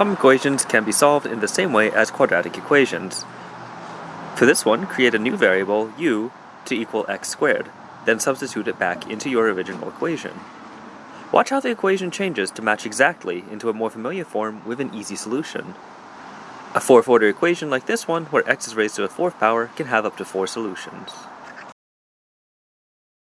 Some equations can be solved in the same way as quadratic equations. For this one, create a new variable, u, to equal x squared, then substitute it back into your original equation. Watch how the equation changes to match exactly into a more familiar form with an easy solution. A fourth order equation like this one, where x is raised to a fourth power, can have up to four solutions.